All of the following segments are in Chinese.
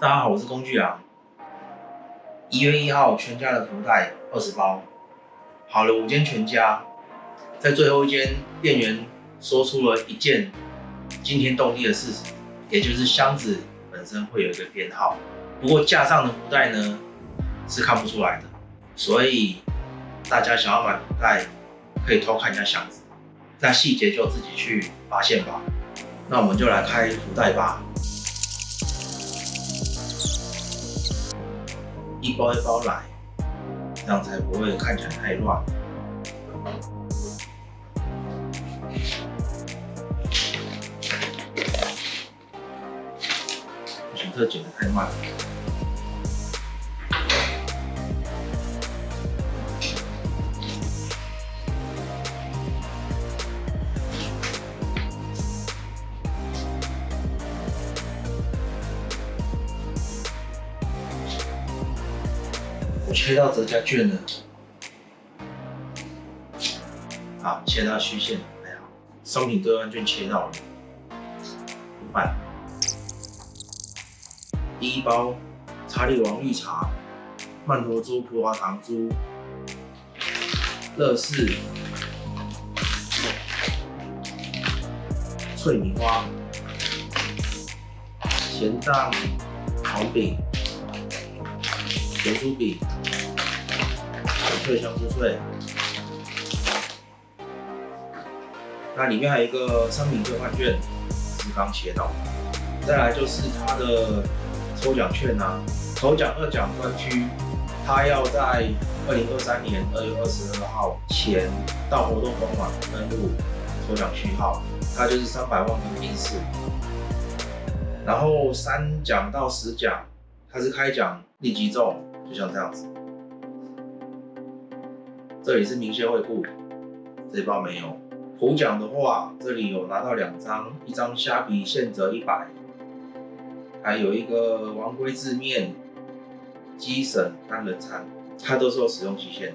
大家好，我是工具狼。一月一号，全家的福袋二十包，好了五间全家，在最后一间，店员说出了一件惊天动地的事实，也就是箱子本身会有一个编号，不过架上的福袋呢是看不出来的，所以大家想要买福袋，可以偷看一下箱子，那细节就自己去发现吧。那我们就来开福袋吧。一包一包来，这样才不会看起来太乱。这剪的太慢。切到折价券了，好，切到虚线还好，商品兑换券切到了，五百。第一包查理王绿茶、曼陀珠、葡萄糖珠、乐事、脆米花、咸蛋黄饼、咸酥饼。脆香酥脆，那里面还有一个商品兑换券，是刚切到。再来就是它的抽奖券啊，头奖、二奖专区，它要在二零二三年二月二十二号前到活动官网登录抽奖序号，它就是三百万跟冰室。然后三奖到十奖，它是开奖立即中，就像这样子。这里是明谢惠顾，这包没有。普奖的话，这里有拿到两张，一张虾皮现折一百，还有一个王龟字面鸡省单人餐，它都是有使用期限的。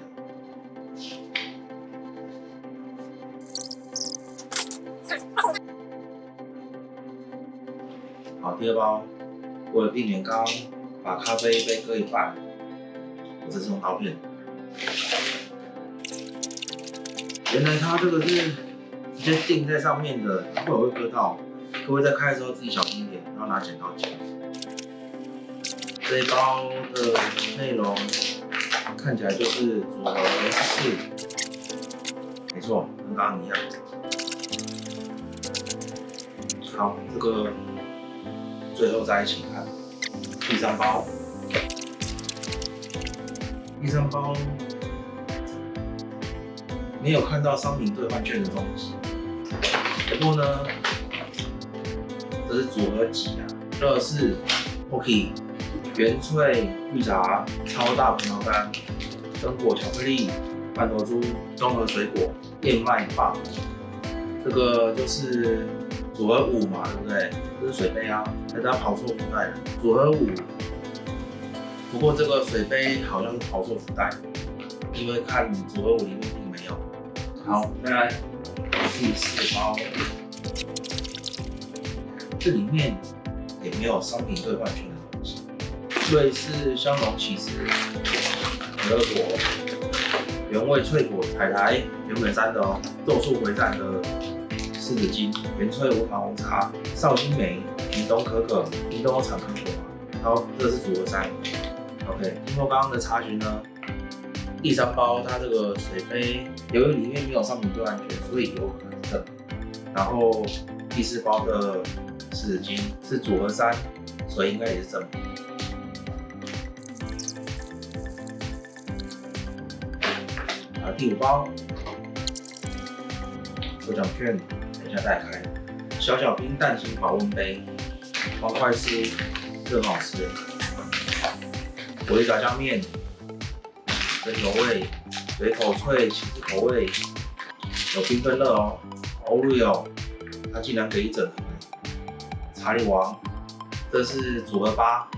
好，第二包，为了避免刚把咖啡杯割一半，我这是用刀片。原来它这个是直接钉在上面的，会有会割到。各位在开的时候自己小心一点，然后拿剪刀剪。这一包的内容看起来就是组合四，没错，跟刚刚一样。好，这个最后再一起看第三包，第三包。没有看到商品兑换券的东西，不过呢，这是组合几啊？乐事、Pocky、原萃绿茶、超大葡萄干、榛果巧克力、半头猪、综合水果、燕麦棒，这个就是组合五嘛，对不对？这是水杯啊，大家跑错福袋了。组合五，不过这个水杯好像是跑错福袋，因为看组合五里面。好，再来第四包，这里面也没有商品兑换券的东西。瑞士香浓起司、可乐果、原味脆果、海苔原本山的哦，咒术回战的柿子精、原萃无糖红茶、绍兴梅、屏东可可、屏东产可可好，这是组合三。OK，经过刚刚的查询呢。第三包它这个水杯，由于里面没有商品兑换券，所以有可能正。然后第四包的纸巾是组合三，所以应该也是正。啊，第五包抽奖券，等一下再开。小小冰蛋形保温杯，方块酥，这很好吃。火力炸酱面。生牛味、水口脆、起司口味，有缤纷乐哦，Oreo，它竟然给一整盒。查理王，这是组合八。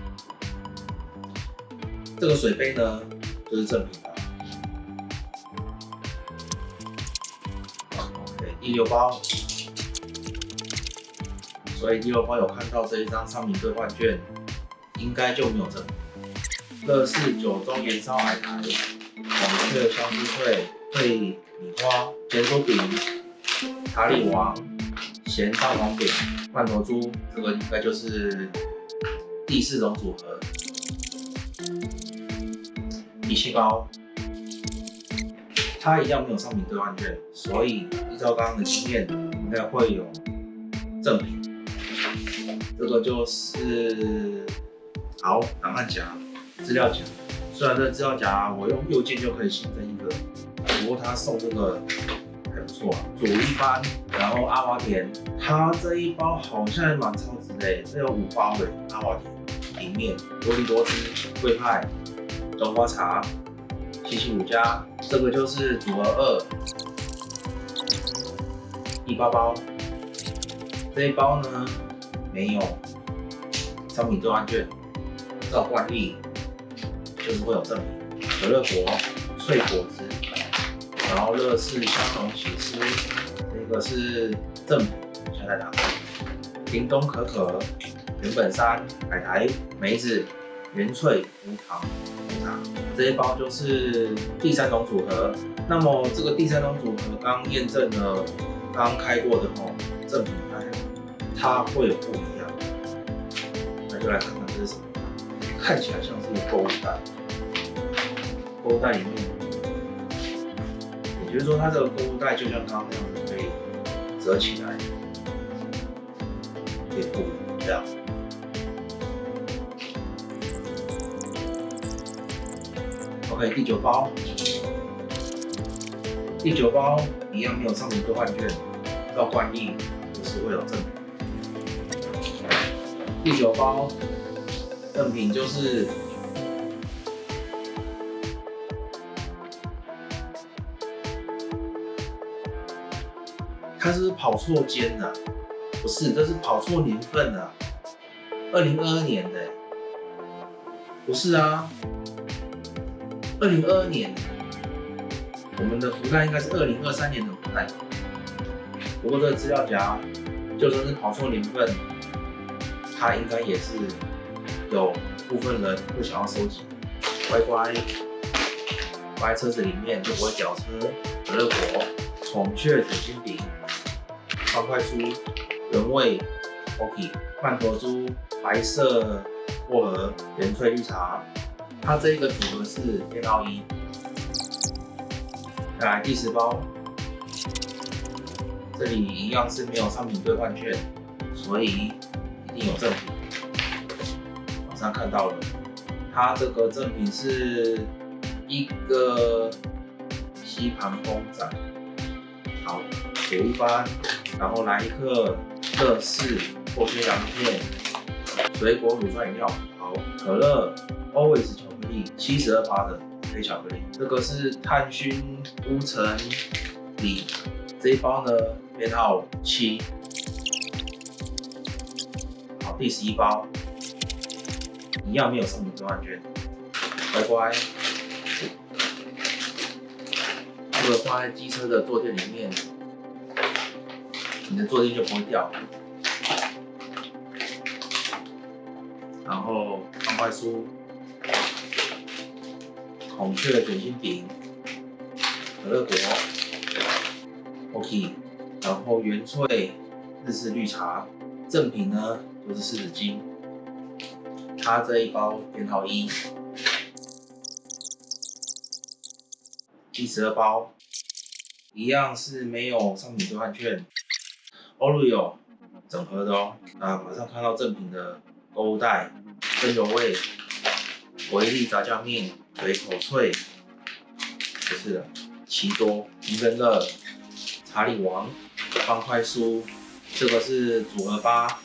这个水杯呢，就是正品的。OK，第六包，所以第六包有看到这一张商品兑换券，应该就没有正品。乐事九中盐烧海苔、孔雀香酥脆、脆米花、咸酥饼、塔里王、咸蛋黄饼、罐头猪，这个应该就是第四种组合。底细包，它一样没有商品兑换券，所以依照刚刚的经验，应该会有赠品。这个就是好档案夹、资料夹。虽然这资料夹我用右键就可以新增一个，不过他送这个还不错啊。左一般，然后阿华田，它这一包好像也蛮超值的，这有五包的阿华田，里面多利多汁、桂派、冬瓜茶、七七五加，这个就是组合二，一包包。这一包呢？没有商品兑换券，照惯例就是会有赠品，可乐果、脆果子，然后乐事香浓起司，这个是赠品，现在打开。叮咚可可、原本山、海苔、梅子、原萃无糖红茶，这一包就是第三种组合。那么这个第三种组合刚验证了刚开过的哦，正品它会有不一样，那就来看看这是什么。看起来像是一个购物袋，购物袋里面，也就是说它这个购物袋就像刚刚那样子，可以折起来，可以复这样。OK，第九包，第九包一样没有商品兑换券，照惯例就是会有赠品。第九包赠品就是，他是跑错间了，不是，这是跑错年份了，二零二二年的，不是啊，二零二二年，我们的福袋应该是二零二三年的福袋，不过这个资料夹就算是跑错年份。它应该也是有部分人会想要收集，乖乖乖车子里面就不会掉车。可乐果、孔雀卷心饼、方块酥、原味 OK、罐头猪、白色薄荷、原萃绿茶。它这个组合是编号一。再来第十包，这里一样是没有商品兑换券，所以一定。有赠品，网上看到了，它这个赠品是一个吸盘公仔，好，铁一般，然后来一克乐事或切洋片，水果乳酸饮料，好，可乐，always 巧克力，七十二趴的黑巧克力，这个是碳熏乌橙里，这一包呢编号七。好第十一包，一样没有送你兑换券，乖乖。放在机车的坐垫里面，你的坐垫就不会掉。然后方块酥、孔雀卷心饼、可乐果，OK。然后原萃日式绿茶，正品呢？都是湿纸巾，它这一包编号一，第十二包一样是没有商品兑换券，Oreo 整盒的哦。啊，马上看到正品的购物袋，真油味，维力炸酱面，嘴口脆，不是的，奇多，平根乐，查理王，方块酥，这个是组合八。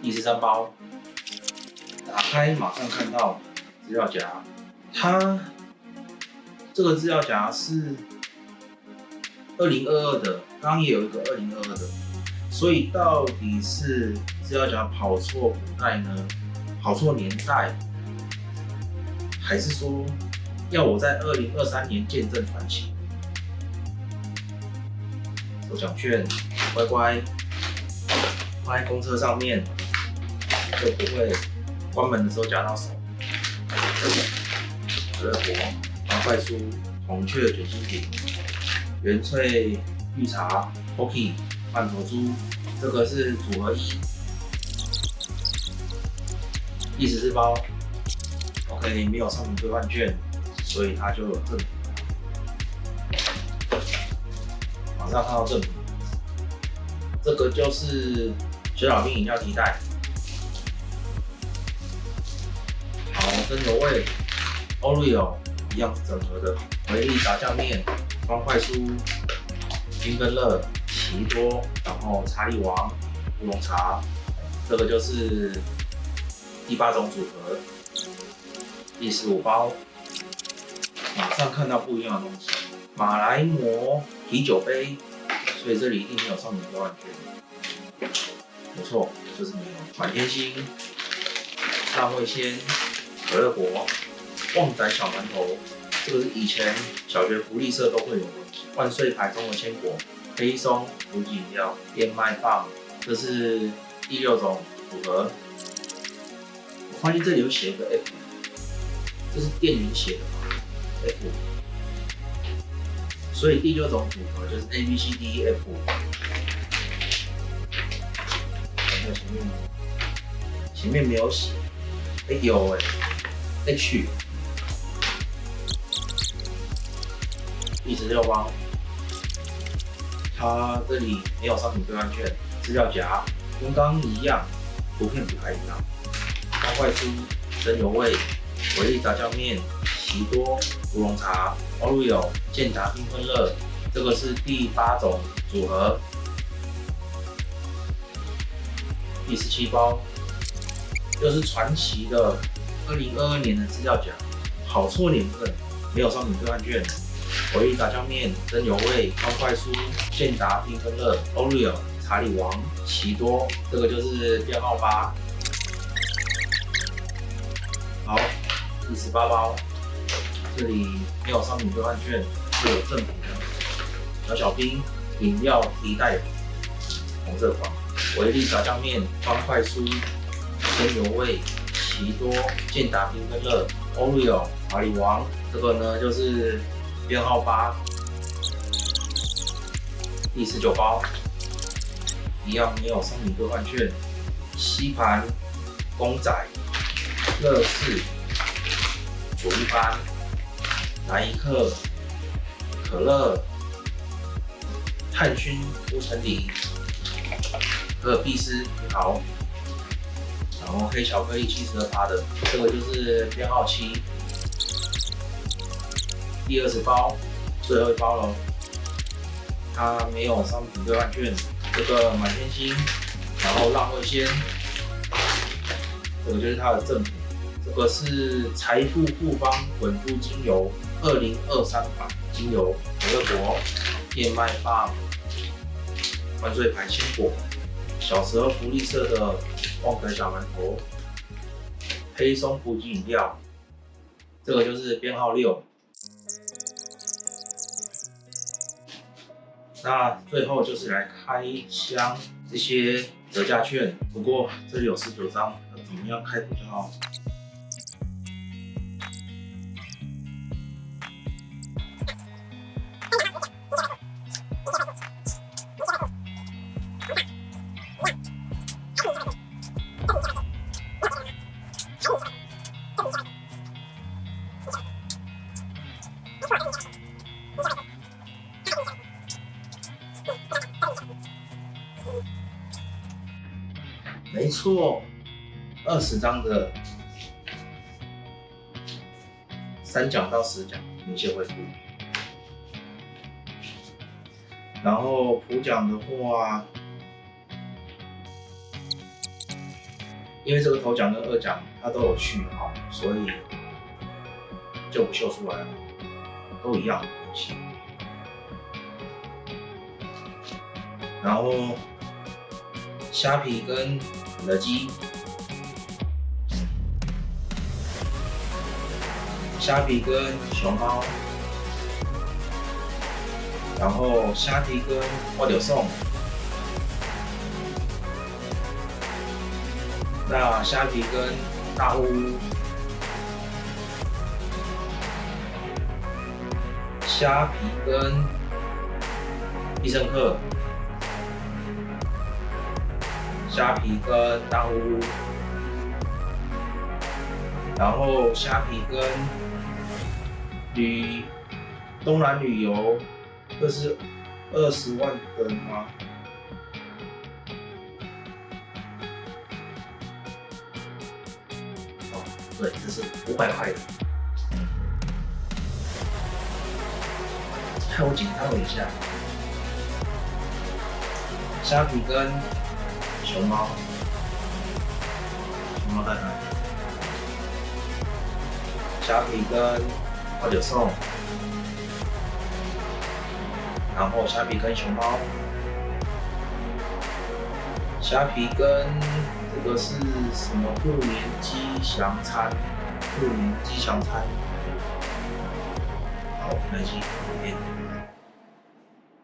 第十三包，打开马上看到资料夹，它这个资料夹是二零二二的，刚刚也有一个二零二二的，所以到底是资料夹跑错古代呢？跑错年代，还是说要我在二零二三年见证传奇？抽奖券，乖乖。放在公车上面，就不会关门的时候夹到手。可乐果、方块酥、孔雀卷心饼、原萃绿茶、Pocky、曼陀珠，这个是组合一，第十四包。OK，没有商品兑换券，所以它就有赠品。马上看到赠品，这个就是雪小冰饮料提袋。好，真牛味，Oreo 一样整合的，回力炸酱面、方块酥、冰根乐、奇多，然后查理王、乌龙茶，这个就是第八种组合，第十五包。马上看到不一样的东西，马来貘啤酒杯，所以这里一定没有商品兑换券。没错，就是没有。满天星、浪味仙、可乐果、旺仔小馒头，这个是以前小学福利社都会有的。万岁牌中的坚果、黑松、补给饮料、燕麦棒，这是第六种组合。我发现这里有写一个 F，这是店员写的吗？F。所以第六种组合就是 A B C D E F。看看前面，前面没有写，哎有哎，H。第十六包，它这里没有商品兑换券，资料夹跟刚刚一样，图片不太一样。方块酥、真油味、维力炸酱面、奇多、乌龙茶、Oreo、健达缤纷乐，这个是第八种组合。第十七包，又是传奇的二零二二年的资料夹，好错年份，没有商品兑换券。维力炸酱面、真牛味、方块酥、健达缤纷乐、Oreo、查理王、奇多，这个就是编号八。好，第十八包，这里没有商品兑换券，是有赠品的。小小冰饮料提袋，红色款。维力炸酱面、方块酥、真牛味、奇多、健达缤纷乐、Oreo、查理王，这个呢就是编号八。第十九包，一样没有商品兑换券。吸盘、公仔。乐事、主一般、来一克、可乐、炭熏乌城里、可尔必斯好，然后黑巧克力七十二趴的，这个就是编号七，第二十包，最后一包了，它没有商品兑换券，这个满天星，然后浪味仙，这个就是它的赠品。这个是财富复方滚珠精油二零二三版精油，可乐果、燕麦棒、万岁牌鲜果、小时候福利社的旺仔小馒头、黑松补给饮料，这个就是编号六。那最后就是来开箱这些折价券，不过这里有十九张，那怎么样开比较好？错，二十张的三奖到十奖明显会不一样。然后普奖的话，因为这个头奖跟二奖它都有序号，所以就不秀出来了，都一样东西。然后虾皮跟肯德基，虾皮跟熊猫，然后虾皮跟我有送，那虾皮跟大乌，虾皮跟必胜客，虾皮跟大乌，然后虾皮跟旅东南旅游，这是二十万的吗？对，这是五百块的，我紧张了一下。虾皮跟熊猫，熊猫在哪里？虾皮跟花九送，然后虾皮跟熊猫，虾皮跟。这个是什么兔年吉祥餐？兔年吉祥餐。好，开心。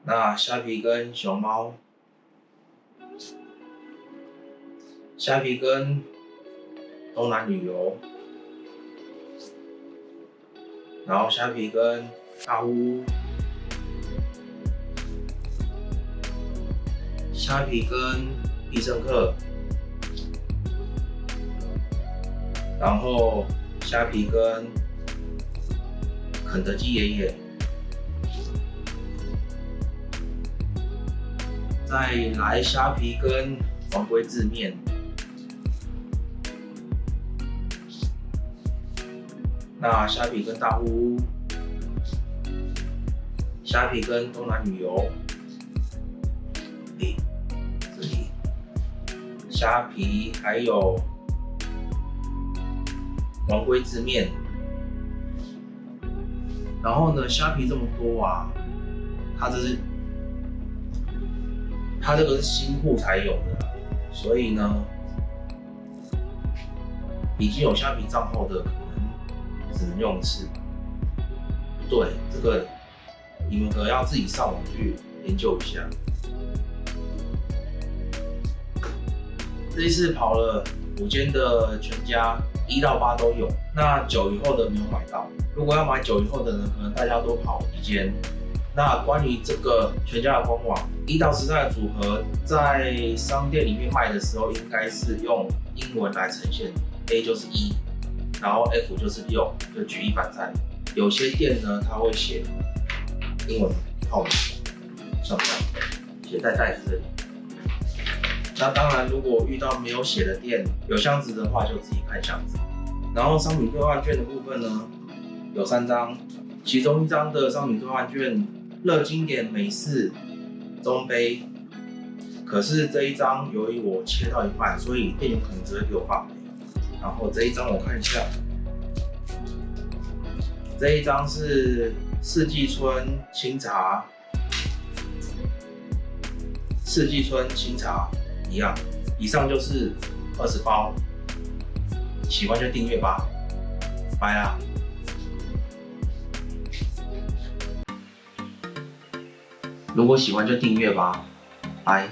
那虾皮跟熊猫，虾皮跟东南旅游，然后虾皮跟大屋，虾皮跟必胜客。然后虾皮跟肯德基爷爷，再来虾皮跟黄龟字面，那虾皮跟大屋，虾皮跟东南旅游，诶，这里虾皮还有。王龟之面，然后呢，虾皮这么多啊，它这是，它这个是新户才有的，所以呢，已经有虾皮账号的只能用一次。对，这个你们可能要自己上网去研究一下。这一次跑了五间的全家。一到八都有，那九以后的没有买到。如果要买九以后的呢，可能大家都跑一间。那关于这个全家的官网，一到十三的组合在商店里面卖的时候，应该是用英文来呈现，A 就是一，然后 F 就是六，就举一反三。有些店呢，它会写英文号码，像这样写在袋子里。那当然，如果遇到没有写的店，有箱子的话，就自己看箱子。然后商品兑换券的部分呢，有三张，其中一张的商品兑换券，乐经典美式中杯。可是这一张由于我切到一半，所以店员可能只会给我发霉。然后这一张我看一下，这一张是四季春清茶，四季春清茶。一样，以上就是二十包，喜欢就订阅吧，拜啦！如果喜欢就订阅吧，拜。